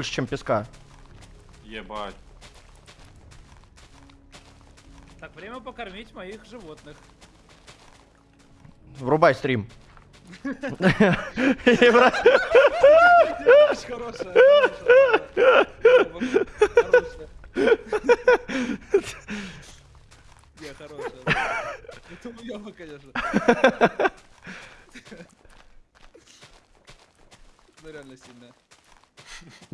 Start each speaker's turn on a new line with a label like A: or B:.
A: больше, чем песка.
B: Ебать.
C: Так, время покормить моих животных.
A: Врубай стрим.
C: Не, хорошая. Это уёба, конечно. Ну реально сильная.